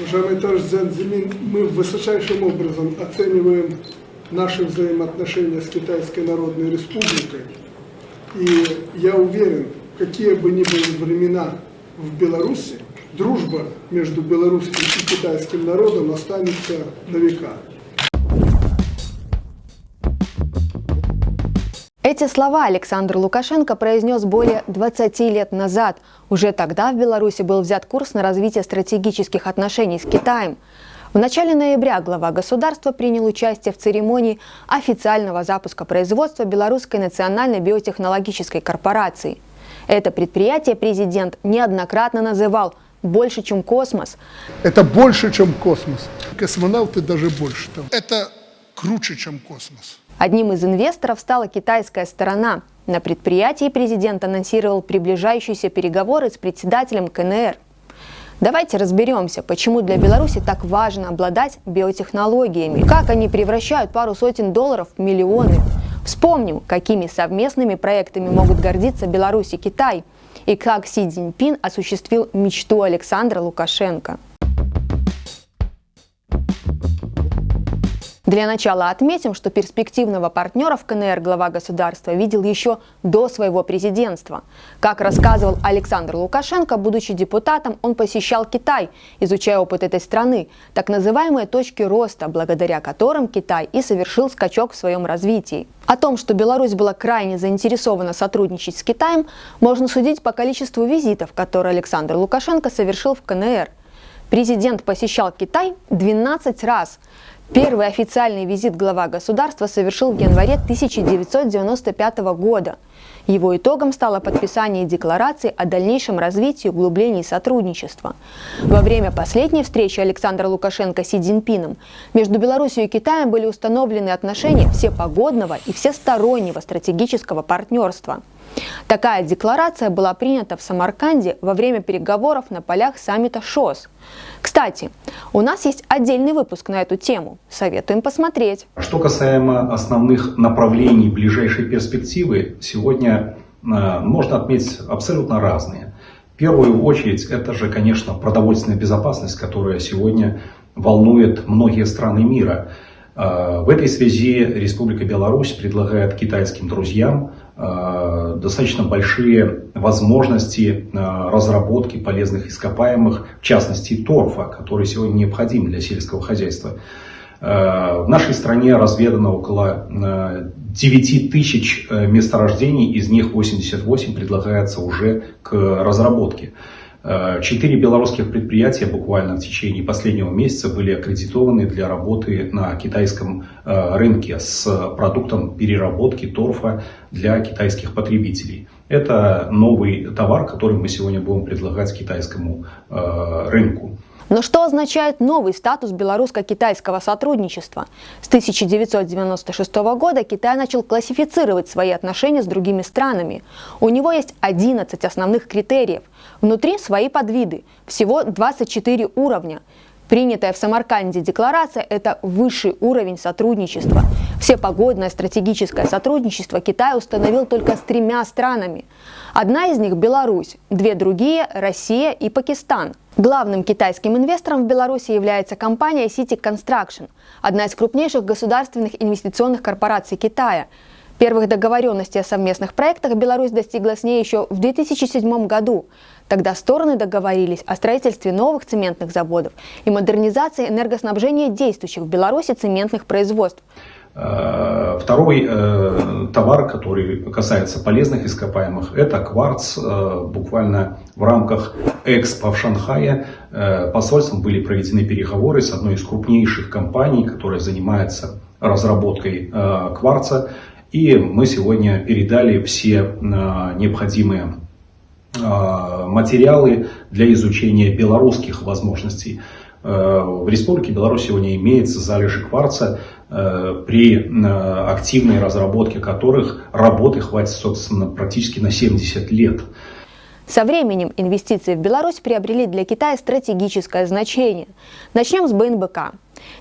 Уважаемый товарищ Занзимин, мы высочайшим образом оцениваем наши взаимоотношения с Китайской Народной Республикой. И я уверен, какие бы ни были времена в Беларуси, дружба между белорусским и китайским народом останется на века. Эти слова Александр Лукашенко произнес более 20 лет назад. Уже тогда в Беларуси был взят курс на развитие стратегических отношений с Китаем. В начале ноября глава государства принял участие в церемонии официального запуска производства Белорусской национальной биотехнологической корпорации. Это предприятие президент неоднократно называл больше, чем космос. Это больше, чем космос. Космонавты даже больше того. Это круче, чем космос. Одним из инвесторов стала китайская сторона. На предприятии президент анонсировал приближающиеся переговоры с председателем КНР. Давайте разберемся, почему для Беларуси так важно обладать биотехнологиями, как они превращают пару сотен долларов в миллионы. Вспомним, какими совместными проектами могут гордиться Беларусь и Китай, и как Си Цзиньпин осуществил мечту Александра Лукашенко. Для начала отметим, что перспективного партнера в КНР глава государства видел еще до своего президентства. Как рассказывал Александр Лукашенко, будучи депутатом, он посещал Китай, изучая опыт этой страны, так называемые точки роста, благодаря которым Китай и совершил скачок в своем развитии. О том, что Беларусь была крайне заинтересована сотрудничать с Китаем, можно судить по количеству визитов, которые Александр Лукашенко совершил в КНР. Президент посещал Китай 12 раз. Первый официальный визит глава государства совершил в январе 1995 года. Его итогом стало подписание декларации о дальнейшем развитии и углублении сотрудничества. Во время последней встречи Александра Лукашенко с Си Цзиньпином между Беларусью и Китаем были установлены отношения всепогодного и всестороннего стратегического партнерства. Такая декларация была принята в Самарканде во время переговоров на полях саммита ШОС. Кстати, у нас есть отдельный выпуск на эту тему. Советуем посмотреть. Что касаемо основных направлений ближайшей перспективы, сегодня э, можно отметить абсолютно разные. В первую очередь, это же, конечно, продовольственная безопасность, которая сегодня волнует многие страны мира. Э, в этой связи Республика Беларусь предлагает китайским друзьям Э, достаточно большие возможности э, разработки полезных ископаемых, в частности торфа, который сегодня необходим для сельского хозяйства. В нашей стране разведано около 9 тысяч месторождений, из них 88 предлагается уже к разработке. Э, четыре белорусских предприятия буквально в течение последнего месяца были аккредитованы для работы на китайском э, рынке с продуктом переработки торфа для китайских потребителей. Это новый товар, который мы сегодня будем предлагать китайскому э, рынку. Но что означает новый статус белорусско-китайского сотрудничества? С 1996 года Китай начал классифицировать свои отношения с другими странами. У него есть 11 основных критериев. Внутри свои подвиды, всего 24 уровня. Принятая в Самарканде декларация – это высший уровень сотрудничества. Все погодное стратегическое сотрудничество Китай установил только с тремя странами. Одна из них – Беларусь, две другие – Россия и Пакистан. Главным китайским инвестором в Беларуси является компания City Construction, одна из крупнейших государственных инвестиционных корпораций Китая. Первых договоренностей о совместных проектах Беларусь достигла с ней еще в 2007 году. Тогда стороны договорились о строительстве новых цементных заводов и модернизации энергоснабжения действующих в Беларуси цементных производств. Э, второй э, товар, который касается полезных ископаемых, это кварц. Э, буквально в рамках Экспо в Шанхае посольством были проведены переговоры с одной из крупнейших компаний, которая занимается разработкой кварца. И мы сегодня передали все необходимые материалы для изучения белорусских возможностей. В Республике Беларусь сегодня имеется залежи кварца, при э, активной разработке которых работы хватит, собственно, практически на 70 лет. Со временем инвестиции в Беларусь приобрели для Китая стратегическое значение. Начнем с БНБК.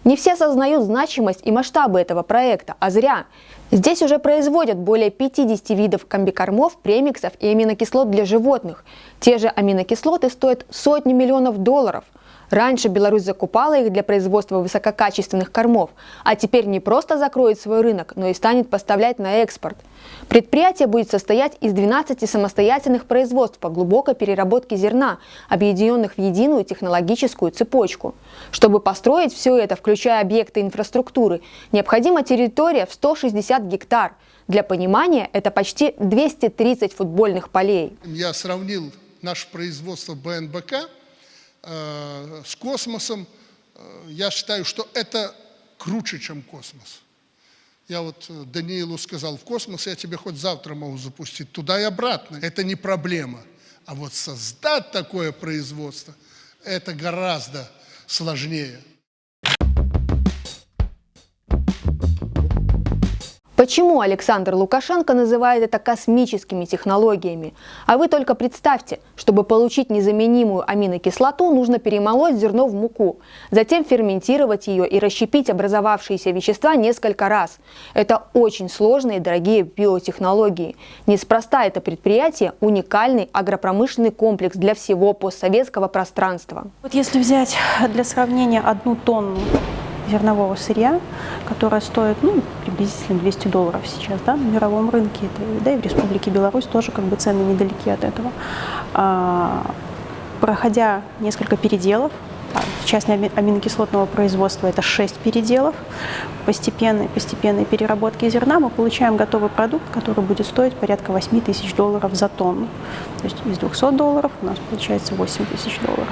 Не все осознают значимость и масштабы этого проекта, а зря. Здесь уже производят более 50 видов комбикормов, премиксов и аминокислот для животных. Те же аминокислоты стоят сотни миллионов долларов – Раньше Беларусь закупала их для производства высококачественных кормов, а теперь не просто закроет свой рынок, но и станет поставлять на экспорт. Предприятие будет состоять из 12 самостоятельных производств по глубокой переработке зерна, объединенных в единую технологическую цепочку. Чтобы построить все это, включая объекты инфраструктуры, необходима территория в 160 гектар. Для понимания, это почти 230 футбольных полей. Я сравнил наше производство БНБК Э, с космосом, э, я считаю, что это круче, чем космос. Я вот э, Даниилу сказал, в космос я тебе хоть завтра могу запустить, туда и обратно. Это не проблема. А вот создать такое производство, это гораздо сложнее. Почему Александр Лукашенко называет это космическими технологиями? А вы только представьте, чтобы получить незаменимую аминокислоту, нужно перемолоть зерно в муку, затем ферментировать ее и расщепить образовавшиеся вещества несколько раз. Это очень сложные и дорогие биотехнологии. Неспроста это предприятие – уникальный агропромышленный комплекс для всего постсоветского пространства. Вот если взять для сравнения одну тонну зернового сырья, которое стоит ну, приблизительно 200 долларов сейчас да, на мировом рынке, это, да и в Республике Беларусь тоже как бы цены недалеки от этого. А, проходя несколько переделов, в части аминокислотного производства это 6 переделов, постепенной, постепенной переработки зерна мы получаем готовый продукт, который будет стоить порядка 8 тысяч долларов за тонну. То есть из 200 долларов у нас получается 8 тысяч долларов.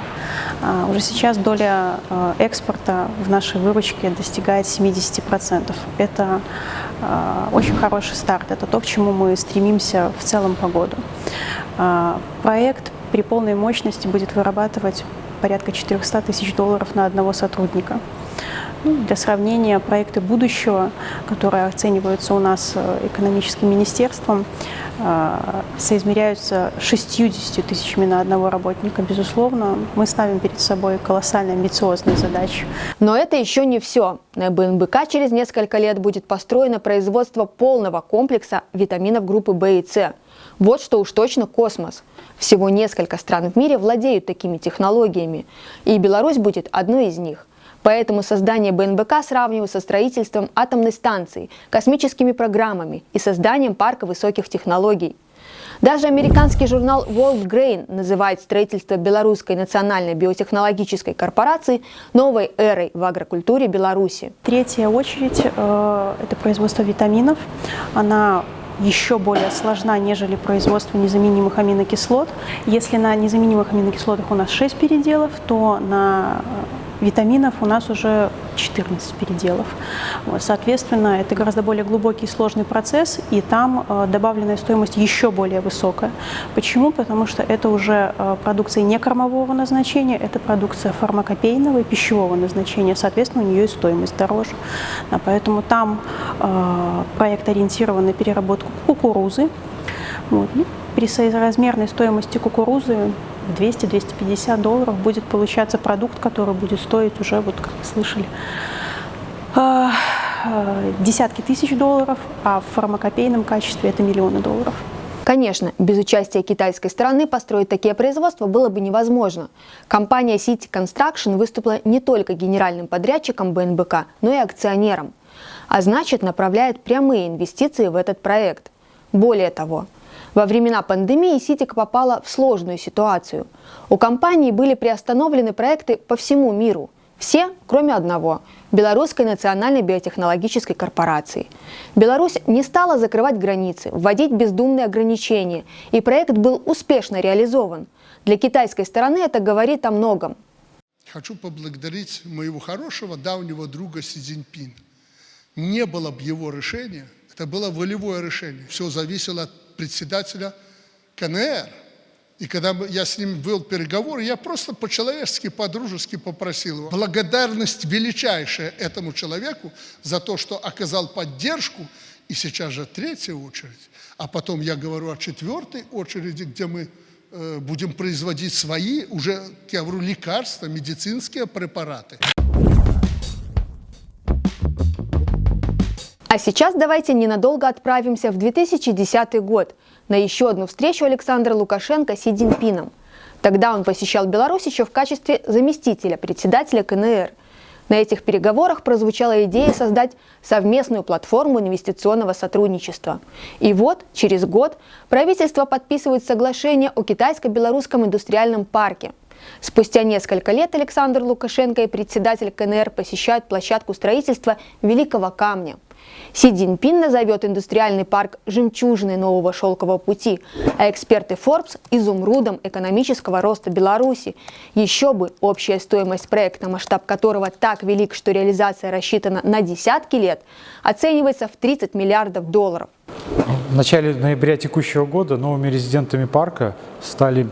А, уже сейчас доля а, экспорта в нашей выручке достигает 70%. Это а, очень хороший старт, это то, к чему мы стремимся в целом по году. А, проект при полной мощности будет вырабатывать порядка 400 тысяч долларов на одного сотрудника. Ну, для сравнения, проекты будущего, которые оцениваются у нас э, экономическим министерством, э, соизмеряются 60 тысячами на одного работника. Безусловно, мы ставим перед собой колоссально амбициозные задачи. Но это еще не все. На БНБК через несколько лет будет построено производство полного комплекса витаминов группы В и С. Вот что уж точно космос. Всего несколько стран в мире владеют такими технологиями, и Беларусь будет одной из них. Поэтому создание БНБК сравниваю со строительством атомной станции, космическими программами и созданием парка высоких технологий. Даже американский журнал World Grain называет строительство Белорусской национальной биотехнологической корпорации новой эрой в агрокультуре Беларуси. Третья очередь э, – это производство витаминов. Она еще более сложна, нежели производство незаменимых аминокислот. Если на незаменимых аминокислотах у нас 6 переделов, то на э, витаминов у нас уже 14 переделов. Вот, соответственно, это гораздо более глубокий и сложный процесс, и там э, добавленная стоимость еще более высокая. Почему? Потому что это уже э, продукция не кормового назначения, это продукция фармакопейного и пищевого назначения, соответственно, у нее и стоимость дороже. Да, поэтому там э, проект ориентирован на переработку кукурузы. Вот. При соразмерной стоимости кукурузы 200-250 долларов будет получаться продукт, который будет стоить уже, вот как вы слышали, а, а, десятки тысяч долларов, а в фармакопейном качестве это миллионы долларов. Конечно, без участия китайской стороны построить такие производства было бы невозможно. Компания City Construction выступила не только генеральным подрядчиком БНБК, но и акционером. А значит, направляет прямые инвестиции в этот проект. Более того, во времена пандемии Ситик попала в сложную ситуацию. У компании были приостановлены проекты по всему миру. Все, кроме одного – Белорусской национальной биотехнологической корпорации. Беларусь не стала закрывать границы, вводить бездумные ограничения, и проект был успешно реализован. Для китайской стороны это говорит о многом. Хочу поблагодарить моего хорошего давнего друга Си Цзиньпин. Не было бы его решения, это было волевое решение. Все зависело от председателя КНР. И когда я с ним вел переговоры, я просто по-человечески, по-дружески попросил его. Благодарность величайшая этому человеку за то, что оказал поддержку, и сейчас же третья очередь. А потом я говорю о четвертой очереди, где мы э, будем производить свои, уже, я говорю, лекарства, медицинские препараты. А сейчас давайте ненадолго отправимся в 2010 год на еще одну встречу Александра Лукашенко с Си Цзиньпином. Тогда он посещал Беларусь еще в качестве заместителя председателя КНР. На этих переговорах прозвучала идея создать совместную платформу инвестиционного сотрудничества. И вот, через год, правительство подписывает соглашение о китайско-белорусском индустриальном парке. Спустя несколько лет Александр Лукашенко и председатель КНР посещают площадку строительства Великого Камня. Си Цзиньпин назовет индустриальный парк жемчужиной нового шелкового пути, а эксперты Forbes – изумрудом экономического роста Беларуси. Еще бы, общая стоимость проекта, масштаб которого так велик, что реализация рассчитана на десятки лет, оценивается в 30 миллиардов долларов. В начале ноября текущего года новыми резидентами парка стали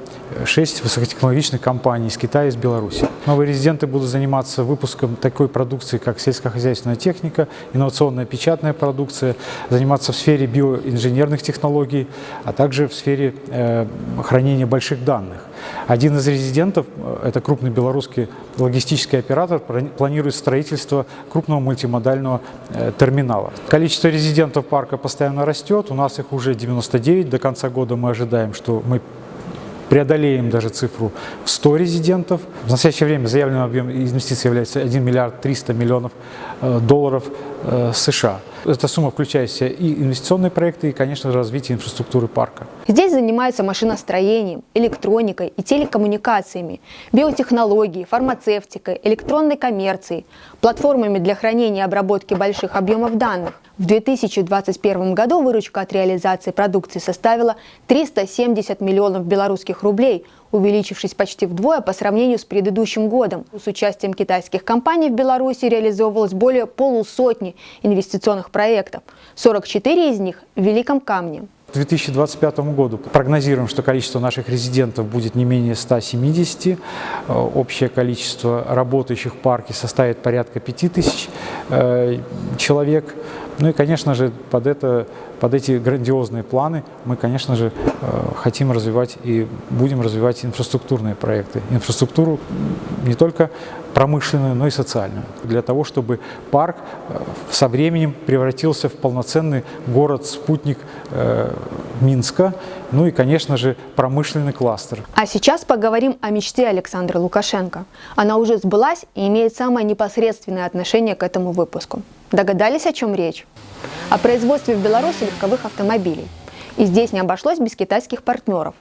шесть высокотехнологичных компаний из Китая и из Беларуси. Новые резиденты будут заниматься выпуском такой продукции, как сельскохозяйственная техника, инновационная печатная продукция, заниматься в сфере биоинженерных технологий, а также в сфере э, хранения больших данных. Один из резидентов, э, это крупный белорусский логистический оператор, планирует строительство крупного мультимодального э, терминала. Количество резидентов парка постоянно растет, у нас их уже 99, до конца года мы ожидаем, что мы преодолеем даже цифру в 100 резидентов. В настоящее время заявленным объем инвестиций является 1 миллиард 300 миллионов э, долларов США. Эта сумма включает в себя и инвестиционные проекты, и, конечно, развитие инфраструктуры парка. Здесь занимаются машиностроением, электроникой и телекоммуникациями, биотехнологией, фармацевтикой, электронной коммерцией, платформами для хранения и обработки больших объемов данных. В 2021 году выручка от реализации продукции составила 370 миллионов белорусских рублей, увеличившись почти вдвое по сравнению с предыдущим годом. С участием китайских компаний в Беларуси реализовывалось более полусотни инвестиционных проектов, 44 из них в Великом Камне. К 2025 году прогнозируем, что количество наших резидентов будет не менее 170. Э, общее количество работающих в парке составит порядка 5000 э, человек. Ну и, конечно же, под, это, под эти грандиозные планы мы, конечно же, э, хотим развивать и будем развивать инфраструктурные проекты. Инфраструктуру не только промышленную, но и социальную. Для того, чтобы парк э, со временем превратился в полноценный город-спутник э, Минска, ну и, конечно же, промышленный кластер. А сейчас поговорим о мечте Александра Лукашенко. Она уже сбылась и имеет самое непосредственное отношение к этому выпуску. Догадались, о чем речь? О производстве в Беларуси легковых автомобилей. И здесь не обошлось без китайских партнеров.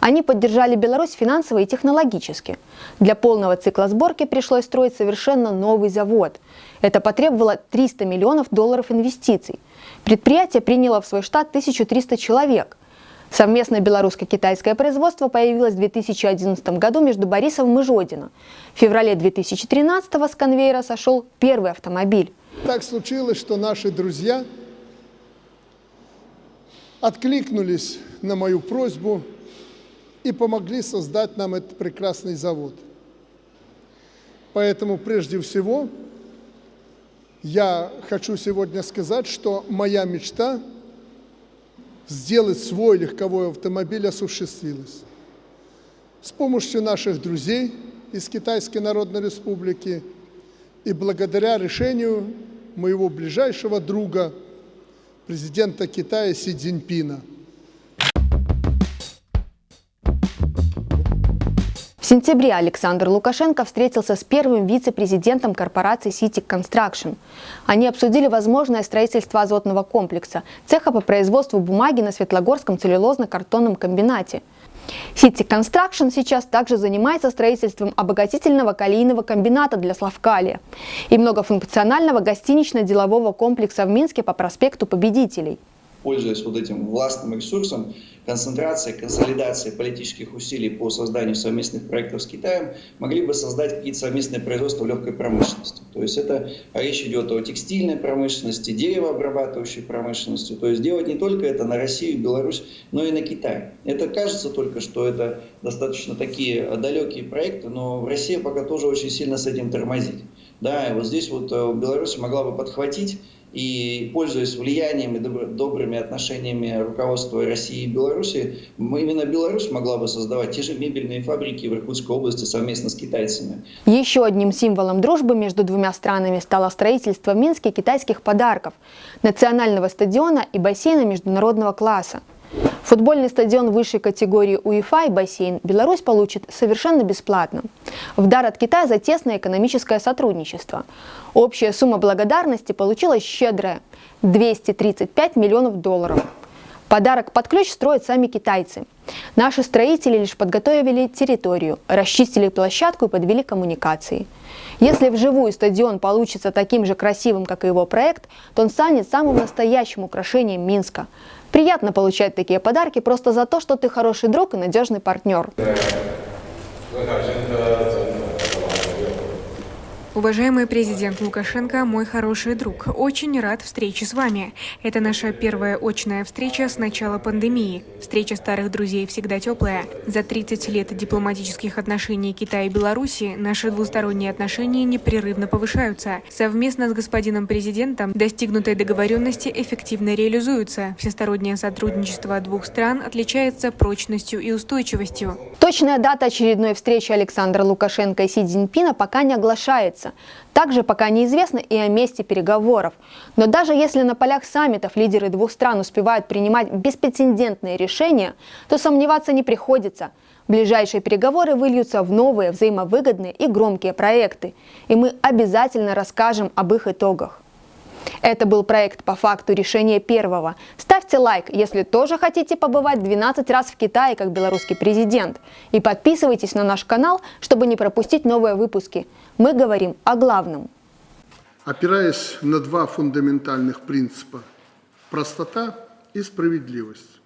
Они поддержали Беларусь финансово и технологически. Для полного цикла сборки пришлось строить совершенно новый завод. Это потребовало 300 миллионов долларов инвестиций. Предприятие приняло в свой штат 1300 человек. Совместное белорусско-китайское производство появилось в 2011 году между Борисовым и Жодино. В феврале 2013 с конвейера сошел первый автомобиль. Так случилось, что наши друзья откликнулись на мою просьбу и помогли создать нам этот прекрасный завод. Поэтому прежде всего я хочу сегодня сказать, что моя мечта сделать свой легковой автомобиль осуществилась. С помощью наших друзей из Китайской Народной Республики и благодаря решению моего ближайшего друга, президента Китая Си Цзиньпина. Сентябре Александр Лукашенко встретился с первым вице-президентом корпорации City Construction. Они обсудили возможное строительство азотного комплекса, цеха по производству бумаги на Светлогорском целлюлозно-картонном комбинате – City Construction сейчас также занимается строительством обогатительного калийного комбината для Славкалия и многофункционального гостинично-делового комплекса в Минске по проспекту Победителей пользуясь вот этим властным ресурсом, концентрацией, консолидацией политических усилий по созданию совместных проектов с Китаем, могли бы создать какие-то совместные производства легкой промышленности. То есть это речь идет о текстильной промышленности, деревообрабатывающей промышленности. То есть делать не только это на Россию, Беларусь, но и на Китай. Это кажется только, что это достаточно такие далекие проекты, но Россия пока тоже очень сильно с этим тормозит. Да, и вот здесь вот э, Беларусь могла бы подхватить И пользуясь влиянием и добр- добрыми отношениями руководства России и Беларуси, именно Беларусь могла бы создавать те же мебельные фабрики в Иркутской области совместно с китайцами. Еще одним символом дружбы между двумя странами стало строительство в Минске китайских подарков, национального стадиона и бассейна международного класса. Футбольный стадион высшей категории УЕФА и бассейн Беларусь получит совершенно бесплатно. В дар от Китая за тесное экономическое сотрудничество. Общая сумма благодарности получилась щедрая – 235 миллионов долларов. Подарок под ключ строят сами китайцы. Наши строители лишь подготовили территорию, расчистили площадку и подвели коммуникации. Если вживую стадион получится таким же красивым, как и его проект, то он станет самым настоящим украшением Минска. Приятно получать такие подарки просто за то, что ты хороший друг и надежный партнер. Уважаемый президент Лукашенко, мой хороший друг, очень рад встрече с вами. Это наша первая очная встреча с начала пандемии. Встреча старых друзей всегда теплая. За 30 лет дипломатических отношений Китая и Беларуси наши двусторонние отношения непрерывно повышаются. Совместно с господином президентом достигнутые договоренности эффективно реализуются. Всестороннее сотрудничество двух стран отличается прочностью и устойчивостью. Точная дата очередной встречи Александра Лукашенко и Си Цзиньпина пока не оглашается. Также пока неизвестно и о месте переговоров. Но даже если на полях саммитов лидеры двух стран успевают принимать беспрецедентные решения, то сомневаться не приходится. Ближайшие переговоры выльются в новые, взаимовыгодные и громкие проекты. И мы обязательно расскажем об их итогах. Это был проект по факту решения первого. Ставьте лайк, если тоже хотите побывать 12 раз в Китае как белорусский президент. И подписывайтесь на наш канал, чтобы не пропустить новые выпуски. Мы говорим о главном. Опираясь на два фундаментальных принципа – простота и справедливость.